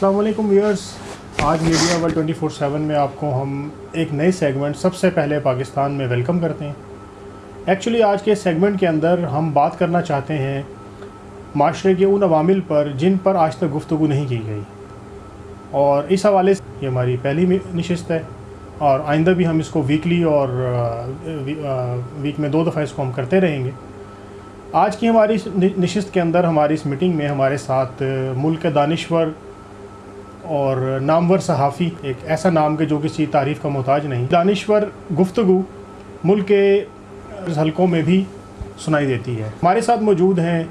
السلام علیکم ویئرس آج media world twenty four seven میں آپ کو ہم ایک نئے سیگمنٹ سب سے پہلے پاکستان میں ویلکم کرتے ہیں۔ ایکچولی آج کے سیگمنٹ کے اندر ہم بات کرنا چاہتے ہیں معاشرے کے ان عوامل پر جن پر آج تک گفتگو نہیں کی گئی۔ اور اس حوالے سے یہ ہماری پہلی نشست ہے اور آئندہ بھی ہم اس کو ویکلی اور ویک میں دو دفعہ اس کو ہم کرتے رہیں گے۔ آج کی ہماری نشست کے اندر، ہماری اس میٹنگ میں ہمارے ساتھ ملک کے دانشور اور نامور صحافی ایک ایسا نام کہ جو کسی تعریف کا محتاج نہیں۔ دانشور گفتگو ملک کے حلقوں میں بھی سنائی دیتی ہے۔ ہمارے ساتھ موجود ہیں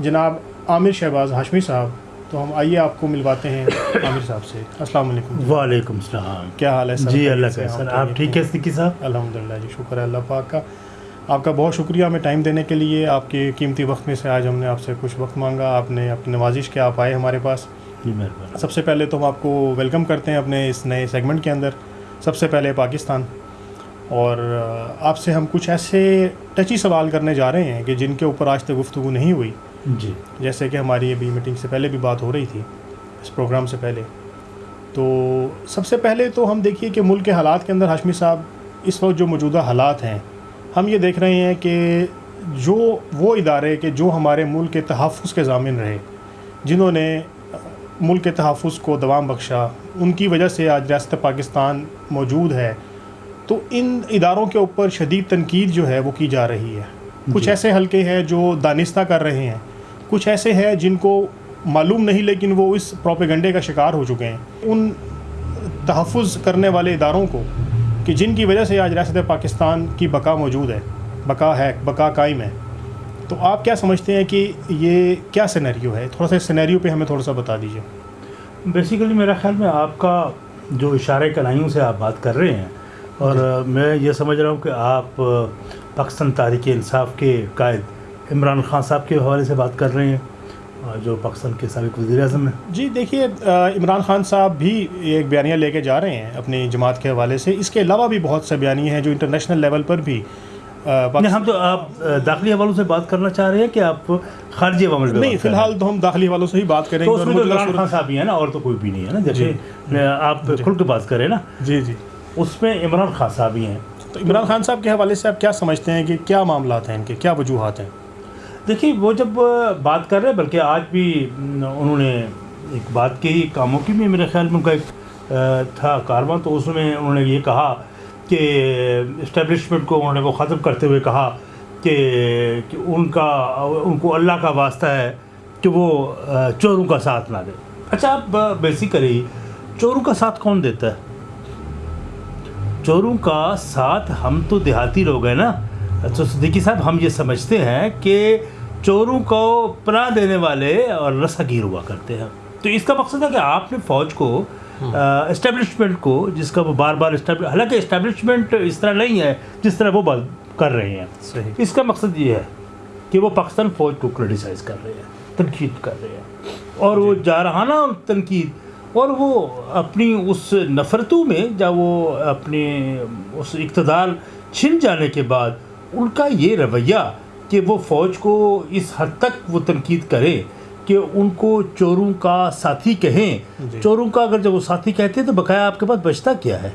جناب عامر شہباز ہاشمی صاحب۔ تو ہم آئیے آپ کو ملواتے ہیں عامر صاحب سے۔ السلام علیکم۔ وعلیکم السلام۔ کیا حال ہے سر؟ جی اللہ کا سر آپ؟ ٹھیک ہے سکی صاحب؟ الحمد للہ جی شکر ہے اللہ پاک کا۔ آپ کا بہت شکریہ ہمیں ٹائم دینے کے لیے۔ آپ کے قیمتی وقت میں سے آج ہم نے آپ سے کچھ وقت مانگا۔ آپ نے اپنی نوازش کے آپ آئے ہمارے پاس۔ جی مہربانی۔ سب سے پہلے تو ہم آپ کو ویلکم کرتے ہیں اپنے اس نئے سیگمنٹ کے اندر۔ سب سے پہلے پاکستان۔ اور آپ سے ہم کچھ ایسے ٹچی سوال کرنے جا رہے ہیں کہ جن کے اوپر آج تک گفتگو نہیں ہوئی۔ جی۔ جیسے کہ ہماری ابھی میٹنگ سے پہلے بھی بات ہو رہی تھی اس پروگرام سے پہلے۔ تو سب سے پہلے تو ہم دیکھیے کہ ملک کے حالات کے اندر ہاشمی صاحب اس وقت جو موجودہ حالات ہیں ہم یہ دیکھ رہے ہیں کہ جو وہ ادارے کہ جو ہمارے ملک کے تحفظ کے ضامن رہے جنہوں نے ملک کے تحفظ کو دوام بخشا ان کی وجہ سے آج ریاست پاکستان موجود ہے۔ تو ان اداروں کے اوپر شدید تنقید جو ہے وہ کی جا رہی ہے۔ کچھ جی۔ ایسے حلقے ہیں جو دانستہ کر رہے ہیں۔ کچھ ایسے ہیں جن کو معلوم نہیں لیکن وہ اس پروپیگنڈے کا شکار ہو چکے ہیں۔ ان تحفظ کرنے والے اداروں کو کہ جن کی وجہ سے آج ریاست پاکستان کی بقا موجود ہے۔ بقا ہے بقا قائم ہے۔ تو آپ کیا سمجھتے ہیں کہ یہ کیا سینیریو ہے؟ تھوڑا سا سینیریو پہ ہمیں تھوڑا سا بتا دیجیے بیسیکلی میرا خیال میں آپ کا جو اشارے کلائیوں سے آپ بات کر رہے ہیں اور میں یہ سمجھ رہا ہوں کہ آپ پاکستان تاریخ انصاف کے قائد عمران خان صاحب کے حوالے سے بات کر رہے ہیں جو پاکستان کے سابق وزیر اعظم ہیں۔ جی دیکھیے عمران خان صاحب بھی ایک بیانیہ لے کے جا رہے ہیں اپنی جماعت کے حوالے سے۔ اس کے علاوہ بھی بہت سے بیانیے ہیں جو انٹرنیشنل لیول پر بھی ہم تو آپ داخلی حوالوں سے بات کرنا چاہ رہے ہیں کہ آپ خارجی عوامل نہیں فی الحال تو ہم داخلی حوالوں سے ہی بات کریں گے اس میں تو عمران خان صاحب ہی ہیں نا اور تو کوئی بھی نہیں ہے نا۔ جیسے آپ کھل کے بات کریں نا۔ جی جی۔ اس میں عمران خان صاحب ہی ہیں۔ تو عمران خان صاحب کے حوالے سے آپ کیا سمجھتے ہیں کہ کیا معاملات ہیں ان کے؟ کیا وجوہات ہیں؟ دیکھیے وہ جب بات کر رہے ہیں بلکہ آج بھی انہوں نے ایک بات کی کاموں کی بھی میرے خیال میں ان کا ایک تھا کارواں تو اس میں انہوں نے یہ کہا کہ اسٹیبلشمنٹ کو انہوں نے وہ ختم کرتے ہوئے کہا کہ ان کا ان کو اللہ کا واسطہ ہے کہ وہ چوروں کا ساتھ نہ دے۔ اچھا آپ بیسیکلی چوروں کا ساتھ کون دیتا ہے؟ چوروں کا ساتھ ہم تو دیہاتی لوگ ہیں نا۔ اچھا صدیقی صاحب، ہم یہ سمجھتے ہیں کہ چوروں کو پناہ دینے والے اور رسا گیر ہوا کرتے ہیں۔ تو اس کا مقصد ہے کہ آپ نے فوج کو اسٹیبلشمنٹ کو جس کا وہ بار بار حالانکہ اسٹیبلشمنٹ اس طرح نہیں ہے جس طرح وہ کر رہے ہیں۔ صحیح۔ اس کا مقصد یہ ہے کہ وہ پاکستان فوج کو کریٹیسائز کر رہے ہیں تنقید کر رہے ہیں۔ اور وہ جارحانہ تنقید اور وہ اپنی اس نفرتوں میں جب وہ اپنے اس اقتدار چھن جانے کے بعد ان کا یہ رویہ کہ وہ فوج کو اس حد تک وہ تنقید کرے۔ کہ ان کو چوروں کا ساتھی کہیں۔ جی۔ چوروں کا اگر جب وہ ساتھی کہتے ہیں تو بقایا آپ کے پاس بچتا کیا ہے؟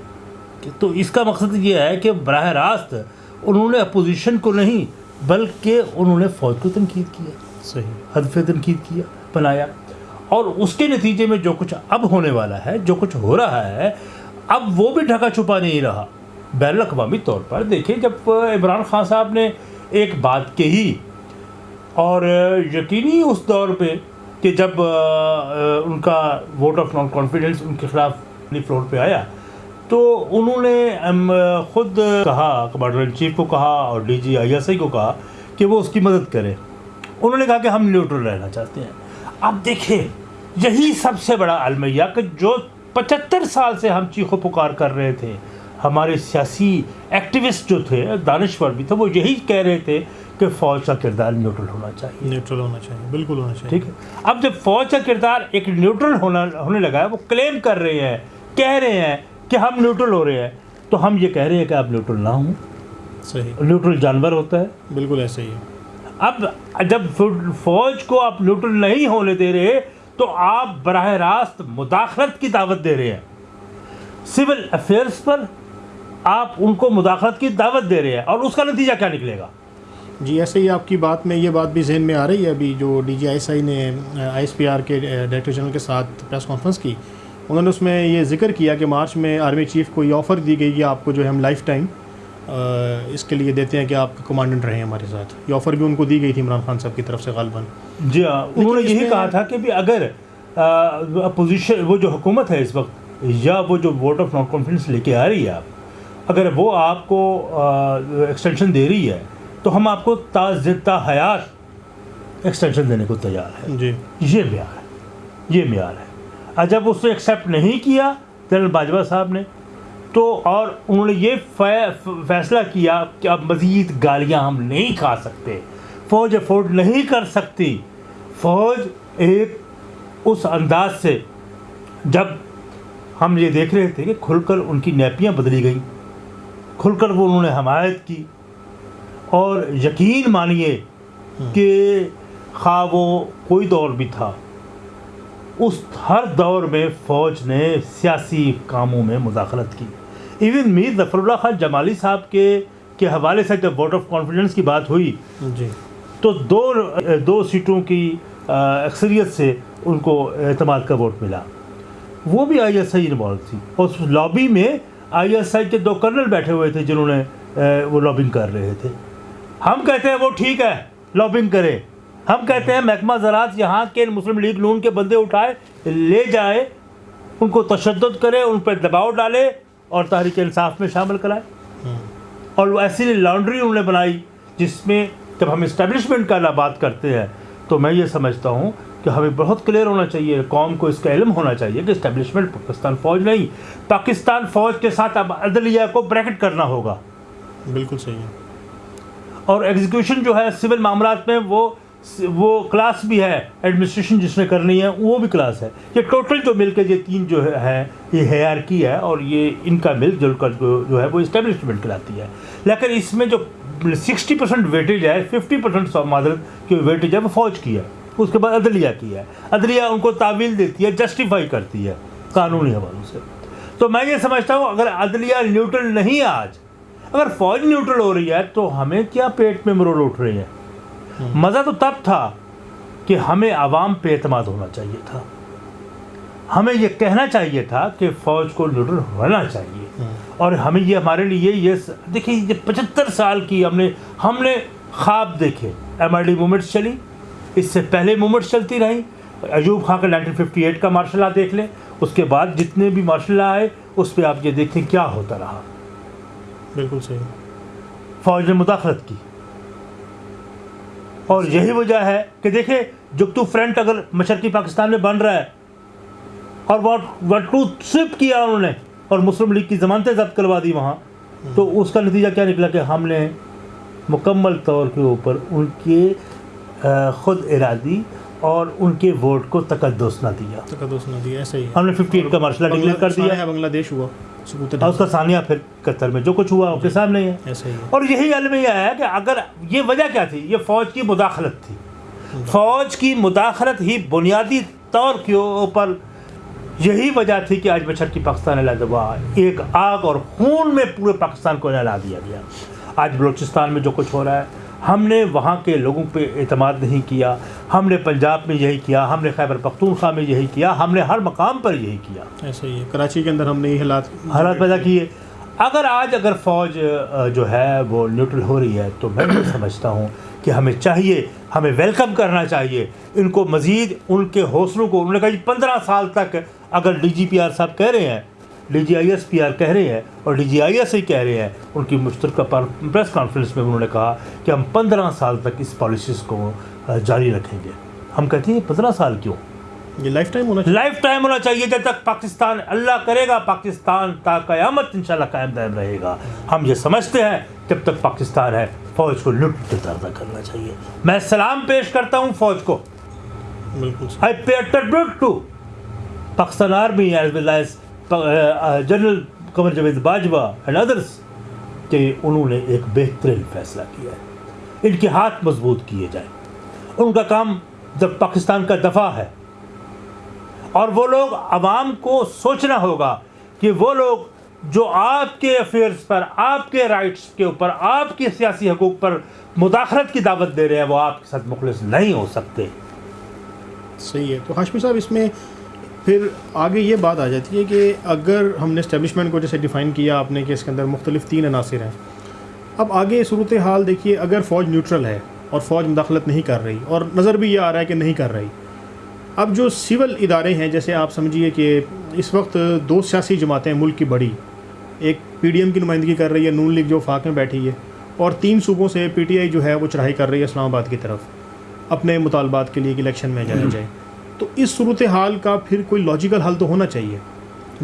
تو اس کا مقصد یہ ہے کہ براہ راست انہوں نے اپوزیشن کو نہیں بلکہ انہوں نے فوج کو تنقید کیا۔ صحیح۔ حدف تنقید کیا بنایا۔ اور اس کے نتیجے میں جو کچھ اب ہونے والا ہے جو کچھ ہو رہا ہے اب وہ بھی ڈھکا چھپا نہیں رہا۔ بین الاقوامی طور پر دیکھیں جب عمران خان صاحب نے ایک بات کہی اور یقینی اس دور پہ کہ جب ان کا ووٹ آف نان کانفیڈنس ان کے خلاف فلور پہ آیا، تو انہوں نے خود کہا، کمانڈر ان چیف کو کہا اور ڈی جی آئی ایس آئی کو کہا کہ وہ اس کی مدد کرے۔ انہوں نے کہا کہ ہم نیوٹرل رہنا چاہتے ہیں۔ اب دیکھیں، یہی سب سے بڑا المیہ کہ جو پچہتر سال سے ہم چیخو پکار کر رہے تھے، ہمارے سیاسی ایکٹیوسٹ جو تھے، دانشور بھی تھے، وہ یہی کہہ رہے تھے کہ فوج کا کردار نیوٹرل ہونا چاہیے۔ نیوٹرل ہونا چاہیے بالکل ہونا چاہیے۔ ٹھیک ہے؟ اب جب فوج کا کردار ایک نیوٹرل ہونا ہونے لگا ہے وہ کلیم کر رہے ہیں کہہ رہے ہیں کہ ہم نیوٹرل ہو رہے ہیں تو ہم یہ کہہ رہے ہیں کہ آپ نیوٹرل نہ ہوں۔ صحیح۔ نیوٹرل جانور ہوتا ہے۔ بالکل ایسے ہی ہے۔ اب جب فوج کو آپ نیوٹرل نہیں ہونے دے رہے تو آپ براہ راست مداخلت کی دعوت دے رہے ہیں۔ سول افیئرس پر آپ ان کو مداخلت کی دعوت دے رہے ہیں اور اس کا نتیجہ کیا نکلے گا؟ جی ایسے ہی آپ کی بات میں یہ بات بھی ذہن میں آ رہی ہے ابھی جو D G I S I نے آئی ایس پی آر کے ڈائریکٹر جنرل کے ساتھ پریس کانفرنس کی انہوں نے اس میں یہ ذکر کیا کہ مارچ میں آرمی چیف کو یہ آفر دی گئی کہ آپ کو جو ہے ہم لائف ٹائم اس کے لیے دیتے ہیں کہ آپ کمانڈنٹ رہیں ہمارے ساتھ۔ یہ آفر بھی ان کو دی گئی تھی عمران خان صاحب کی طرف سے غالباً۔ جی ہاں انہوں نے یہی کہا تھا کہ بھی اگر اپوزیشن وہ جو حکومت ہے اس وقت یا وہ جو ووٹ آف نان کانفیڈنس لے کے آ رہی ہے آپ اگر وہ آپ کو ایکسٹینشن دے رہی ہے تو ہم آپ کو تا زدہ حیات ایکسٹینشن دینے کو تیار ہے جی۔ یہ معیار ہے۔ یہ معیار ہے۔ اور جب اس نے ایکسیپٹ نہیں کیا جنرل باجوہ صاحب نے تو اور انہوں نے یہ فیصلہ کیا کہ اب مزید گالیاں ہم نہیں کھا سکتے۔ فوج افورڈ نہیں کر سکتی۔ فوج ایک اس انداز سے جب ہم یہ دیکھ رہے تھے کہ کھل کر ان کی نیپیاں بدلی گئیں۔ کھل کر وہ انہوں نے حمایت کی۔ اور یقین مانیے کہ خواہ وہ کوئی دور بھی تھا اس ہر دور میں فوج نے سیاسی کاموں میں مداخلت کی۔ ایون میر ظفر اللہ خان جمالی صاحب کے کے حوالے سے جب ووٹ آف کانفیڈنس کی بات ہوئی جی۔ تو دو دو سیٹوں کی اکثریت سے ان کو اعتماد کا ووٹ ملا۔ وہ بھی آئی ایس آئی انوالو تھی۔ اور اس لابی میں آئی ایس آئی کے دو کرنل بیٹھے ہوئے تھے جنہوں نے وہ لابنگ کر رہے تھے۔ ہم کہتے ہیں وہ ٹھیک ہے لابنگ کرے۔ ہم کہتے ہیں محکمہ زراعت یہاں کے مسلم لیگ نون کے بندے اٹھائے، لے جائے، ان کو تشدد کرے، ان پہ دباؤ ڈالے اور تحریک انصاف میں شامل کرائے۔ اور وہ ایسی لانڈری انہوں نے بنائی جس میں جب ہم اسٹیبلشمنٹ کا بات کرتے ہیں، تو میں یہ سمجھتا ہوں کہ ہمیں بہت کلیئر ہونا چاہیے، قوم کو اس کا علم ہونا چاہیے کہ اسٹیبلشمنٹ پاکستان فوج نہیں، پاکستان فوج کے ساتھ اب عدلیہ کو بریکٹ کرنا ہوگا۔ بالکل صحیح ہے۔ اور ایگزیکیوشن جو ہے سول معاملات میں وہ وہ کلاس بھی ہے ایڈمنسٹریشن جس نے کرنی ہے وہ بھی کلاس ہے. یہ ٹوٹل جو مل کے یہ تین جو ہے یہ ہیئر کی ہے اور یہ ان کا مل جل کر جو ہے وہ اسٹیبلشمنٹ کراتی ہے. لیکن اس میں جو سکسٹی پرسینٹ ویٹیج ہے ففٹی پرسینٹ معذرت کی ویٹیج ہے وہ فوج کی ہے. اس کے بعد عدلیہ کی ہے. عدلیہ ان کو تعویل دیتی ہے جسٹیفائی کرتی ہے قانونی حوالوں سے. تو میں یہ سمجھتا ہوں اگر عدلیہ نیوٹرل نہیں آج اگر فوج نیوٹرل ہو رہی ہے تو ہمیں کیا پیٹ میں مرول اٹھ رہے ہیں؟ مزہ تو تب تھا کہ ہمیں عوام پہ اعتماد ہونا چاہیے تھا۔ ہمیں یہ کہنا چاہیے تھا کہ فوج کو نیوٹرل ہونا چاہیے۔ اور ہمیں یہ ہمارے لیے یہ دیکھیے، یہ پچہتر سال کی ہم نے ہم نے خواب دیکھے۔ ایم آر ڈی موومنٹس چلی۔ اس سے پہلے موومنٹس چلتی رہیں ایوب خان کا نائنٹین ففٹی ایٹ کا مارشل لا دیکھ لیں۔ اس کے بعد جتنے بھی مارشل لا آئے، اس پہ آپ یہ دیکھیں کیا ہوتا رہا۔ بالکل صحیح۔ فوج نے مداخلت کی۔ اور یہی وجہ ہے کہ دیکھیں، جگتو فرنٹ اگر مشرقی پاکستان میں بن رہا ہے، اور ٹو سپ کیا انہوں نے، اور مسلم لیگ کی ضمانتیں ضبط کروا دی وہاں، تو اس کا نتیجہ کیا نکلا کہ ہم نے مکمل طور کے اوپر ان کے خود ارادی اور ان کے ووٹ کو تقدس نہ دیا۔ تقدس نہ دیا ایسا ہی۔ ہم نے ففٹی ایٹ کا مارشلہ ڈکلیئر کر دیا۔ بنگلہ دیش ہوا اور اس کا ثانیہ پھر قطر میں جو کچھ ہوا اس کے سامنے۔ ہی ہے ایسا ہی۔ اور یہی المیہ ہے کہ اگر یہ وجہ کیا تھی؟ یہ فوج کی مداخلت تھی۔ فوج کی مداخلت ہی بنیادی طور کے اوپر یہی وجہ تھی کہ آج بچر کی پاکستان علیحدہ ہوا ایک آگ اور خون میں پورے پاکستان کو نہلا دیا گیا۔ آج بلوچستان میں جو کچھ ہو رہا ہے ہم نے وہاں کے لوگوں پہ اعتماد نہیں کیا ہم نے پنجاب میں یہی کیا ہم نے خیبر پختونخوا میں یہی کیا ہم نے ہر مقام پر یہی کیا۔ ایسا ہی ہے کراچی کے اندر ہم نے یہ حالات حالات پیدا کیے۔ اگر آج اگر فوج جو ہے وہ نیوٹرل ہو رہی ہے تو میں یہ سمجھتا ہوں کہ ہمیں چاہیے ہمیں ویلکم کرنا چاہیے۔ ان کو مزید ان کے حوصلوں کو انہوں نے کہا جی پندرہ سال تک اگر ڈی جی پی آر صاحب کہہ رہے ہیں D G I S P R کہہ رہے ہیں اور ڈی جی آئی ایس آئی کہہ رہے ہیں ان کی مشترکہ پریس کانفرنس میں انہوں نے کہا کہ ہم پندرہ سال تک اس پالیسیز کو جاری رکھیں گے۔ ہم کہتے ہیں پندرہ سال کیوں؟ یہ لائف ٹائم ہونا چاہیے۔ لائف ٹائم ہونا چاہیے جب تک پاکستان اللہ کرے گا پاکستان تا قیامت انشاءاللہ قائم دائم رہے گا۔ ہم یہ سمجھتے ہیں جب تک پاکستان ہے فوج کو لٹ دردا کرنا چاہیے۔ میں سلام پیش کرتا ہوں فوج کو۔ بالکل I pay to Pakistan army as well as general Qamar Javed Bajwa and others کہ انہوں نے ایک بہترین فیصلہ کیا ہے۔ ان کے ہاتھ مضبوط کیے جائیں۔ ان کا کام جب پاکستان کا دفاع ہے اور وہ لوگ عوام کو سوچنا ہوگا کہ وہ لوگ جو آپ کے افیئرس پر، آپ کے رائٹس کے اوپر، آپ کے سیاسی حقوق پر مداخلت کی دعوت دے رہے ہیں، وہ آپ کے ساتھ مخلص نہیں ہو سکتے۔ صحیح ہے۔ تو ہاشمی صاحب، اس میں پھر آگے یہ بات آ جاتی ہے کہ اگر ہم نے اسٹیبلشمنٹ کو جیسے ڈیفائن کیا آپ نے کہ اس کے اندر مختلف تین عناصر ہیں۔ اب آگے صورت حال دیکھیے، اگر فوج نیوٹرل ہے اور فوج مداخلت نہیں کر رہی اور نظر بھی یہ آ رہا ہے کہ نہیں کر رہی۔ اب جو سول ادارے ہیں، جیسے آپ سمجھیے کہ اس وقت دو سیاسی جماعتیں ملک کی بڑی، ایک پی ڈی ایم کی نمائندگی کر رہی ہے، نون لیگ جو فاق میں بیٹھی ہے، اور تین صوبوں سے پی ٹی آئی جو ہے وہ چڑھائی کر رہی ہے اسلام آباد کی طرف، اپنے مطالبات کے لیے کہ الیکشن میں جایا جائے۔ تو اس صورت حال کا پھر کوئی لاجیکل حل تو ہونا چاہیے۔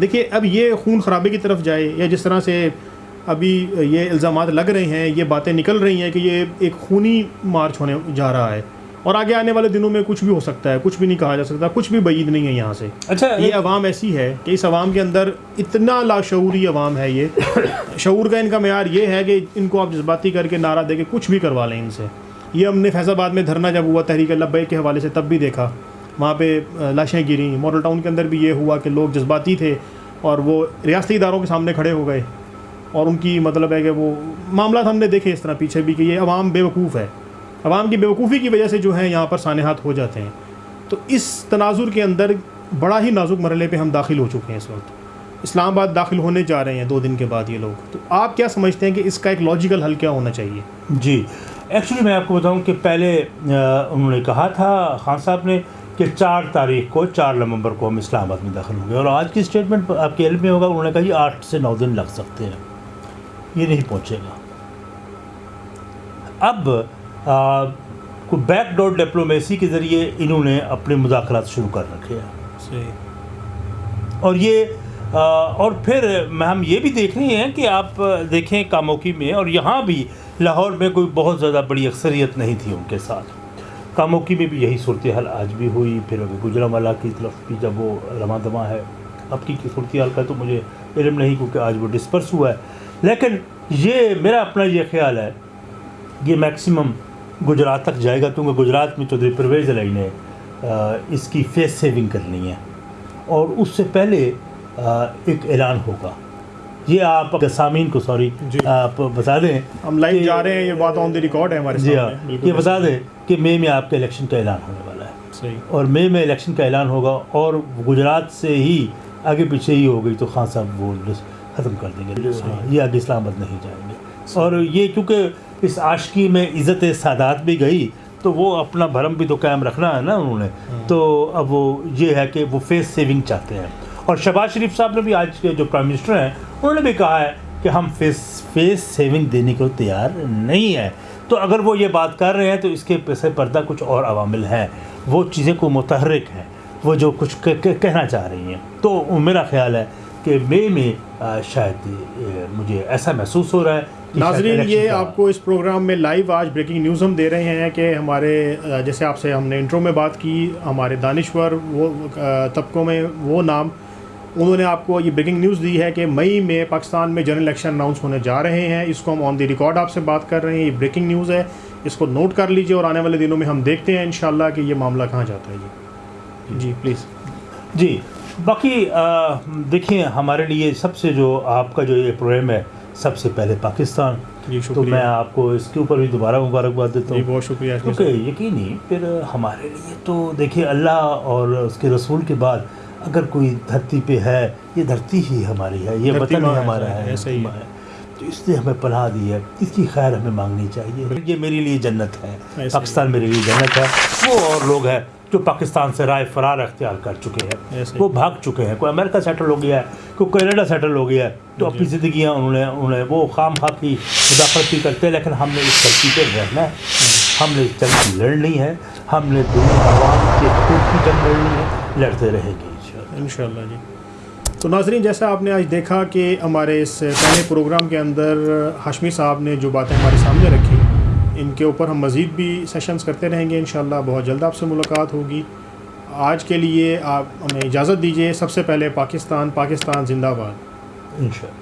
دیکھیے اب یہ خون خرابے کی طرف جائے یا جس طرح سے ابھی یہ الزامات لگ رہے ہیں یہ باتیں نکل رہی ہیں کہ یہ ایک خونی مارچ ہونے جا رہا ہے۔ اور آگے آنے والے دنوں میں کچھ بھی ہو سکتا ہے کچھ بھی نہیں کہا جا سکتا کچھ بھی بعید نہیں ہے یہاں سے۔ اچھا یہ عوام ایسی ہے کہ اس عوام کے اندر اتنا لاشعوری عوام ہے یہ۔ شعور کا ان کا معیار یہ ہے کہ ان کو آپ جذباتی کر کے نعرہ دے کے کچھ بھی کروا لیں ان سے۔ یہ ہم نے فیض آباد میں دھرنا جب ہوا تحریک لبے کے حوالے سے تب بھی دیکھا۔ وہاں پہ لاشیں گریں۔ ماڈل ٹاؤن کے اندر بھی یہ ہوا کہ لوگ جذباتی تھے اور وہ ریاستی اداروں کے سامنے کھڑے ہو گئے۔ اور ان کی مطلب ہے کہ وہ معاملات ہم نے دیکھے اس طرح پیچھے بھی کہ یہ عوام بے وقوف ہے۔ عوام کی بیوقوفی کی وجہ سے جو ہے یہاں پر سانحات ہو جاتے ہیں۔ تو اس تناظر کے اندر بڑا ہی نازک مرحلے پہ ہم داخل ہو چکے ہیں اس وقت۔ اسلام آباد داخل ہونے جا رہے ہیں دو دن کے بعد یہ لوگ۔ تو آپ کیا سمجھتے ہیں کہ اس کا ایک لاجیکل حل کیا ہونا چاہیے؟ جی ایکچولی میں آپ کو بتاؤں کہ پہلے انہوں نے کہا تھا، خان صاحب نے کہ چار تاریخ کو چار نومبر کو ہم اسلام آباد میں داخل ہوں گے اور آج کی اسٹیٹمنٹ آپ کے علم میں ہوگا انہوں نے کہا جی آٹھ سے نو دن لگ سکتے ہیں۔ یہ نہیں پہنچے گا۔ اب کوئی بیک ڈور ڈپلومیسی کے ذریعے انہوں نے اپنے مذاکرات شروع کر رکھے ہیں۔ اور یہ اور پھر ہم یہ بھی دیکھ رہے ہیں کہ آپ دیکھیں کاموکی میں اور یہاں بھی لاہور میں کوئی بہت زیادہ بڑی اکثریت نہیں تھی ان کے ساتھ۔ کاموکی میں بھی یہی صورتحال آج بھی ہوئی، پھر ابھی گجرا والا کی طرف بھی جب وہ رواں دواں ہے، اب کی صورتحال کا تو مجھے علم نہیں کیونکہ آج وہ ڈسپرس ہوا ہے۔ لیکن یہ میرا اپنا یہ خیال ہے، یہ میکسیمم گجرات تک جائے گا کیونکہ گجرات میں چودھری پرویز علی نے اس کی فیس سیونگ کرنی ہے۔ اور اس سے پہلے ایک اعلان ہوگا۔ یہ آپ سامعین کو سوری جی۔ آپ بتا دیں ہم لائیو جا رہے ہیں یہ بات آن دی ریکارڈ ہے ہمارے جی ہاں یہ بتا دیں کہ مئی میں آپ کے الیکشن کا اعلان ہونے والا ہے۔ صحیح۔ اور مئی میں الیکشن کا اعلان ہوگا اور گجرات سے ہی آگے پیچھے ہی ہو گئی تو خان صاحب وہ ختم کر دیں گے۔ یہ آگے اسلام آباد نہیں جائیں گے۔ اور یہ کیونکہ اس عاشقی میں عزت سادات بھی گئی تو وہ اپنا بھرم بھی تو قائم رکھنا ہے نا انہوں نے۔ ہاں۔ تو اب وہ یہ ہے کہ وہ فیس سیونگ چاہتے ہیں۔ اور شہباز شریف صاحب نے بھی آج کے جو پرائم منسٹر ہیں انہوں نے بھی کہا ہے کہ ہم فیس فیس سیونگ دینے کو تیار نہیں ہیں۔ تو اگر وہ یہ بات کر رہے ہیں تو اس کے پیسے پردہ کچھ اور عوامل ہیں۔ وہ چیزیں کو متحرک ہیں۔ وہ جو کچھ کہنا چاہ رہی ہیں۔ تو میرا خیال ہے کہ مئی میں شاید مجھے ایسا محسوس ہو رہا ہے ناظرین یہ آپ کو اس پروگرام میں لائیو آج بریکنگ نیوز ہم دے رہے ہیں کہ ہمارے جیسے آپ سے ہم نے انٹرو میں بات کی ہمارے دانشور وہ طبقوں میں وہ نام انہوں نے آپ کو یہ بریکنگ نیوز دی ہے کہ مئی میں پاکستان میں جنرل الیکشن اناؤنس ہونے جا رہے ہیں۔ اس کو ہم آن دی ریکارڈ آپ سے بات کر رہے ہیں یہ بریکنگ نیوز ہے۔ اس کو نوٹ کر لیجیے اور آنے والے دنوں میں ہم دیکھتے ہیں انشاءاللہ کہ یہ معاملہ کہاں جاتا ہے۔ جی۔ جی پلیز جی۔ باقی دیکھیں ہمارے لیے سب سے جو آپ کا جو یہ پروگرام ہے سب سے پہلے پاکستان۔ جی تو میں آپ کو اس کے اوپر بھی دوبارہ مبارکباد دیتا جی ہوں بہت شکریہ۔ کیونکہ یقینی پھر ہمارے لیے تو دیکھیے اللہ اور اس کے رسول کے بعد اگر کوئی دھرتی پہ ہے یہ دھرتی ہی ہماری ہے یہ وطن ہی ہمارا ہے تو اس نے ہمیں پناہ دی ہے اس کی خیر ہمیں مانگنی چاہیے۔ یہ میرے لیے جنت ہے۔ پاکستان میرے لیے جنت ہے۔ وہ اور لوگ ہیں جو پاکستان سے رائے فرار اختیار کر چکے ہیں۔ وہ بھاگ چکے ہیں۔ کوئی امریکہ سیٹل ہو گیا ہے کوئی کینیڈا سیٹل ہو گیا ہے تو اپنی زندگیاں انہوں نے انہوں نے وہ خام خواہ کی مداخلت بھی کرتے ہیں لیکن ہم نے اس دھرتی پہ رہنا ہے۔ ہم نے اس جنگ لڑنی ہے۔ ہم نے دنیا عوام کے حقوق کی جنگ لڑنی ہے لڑتے رہیں گے۔ انشاءاللہ جی۔ تو ناظرین، جیسا آپ نے آج دیکھا کہ ہمارے اس پہلے پروگرام کے اندر ہاشمی صاحب نے جو باتیں ہمارے سامنے رکھی، ان کے اوپر ہم مزید بھی سیشنز کرتے رہیں گے انشاءاللہ۔ بہت جلد آپ سے ملاقات ہوگی۔ آج کے لیے آپ ہمیں اجازت دیجیے سب سے پہلے پاکستان پاکستان زندہ باد۔ انشاءاللہ۔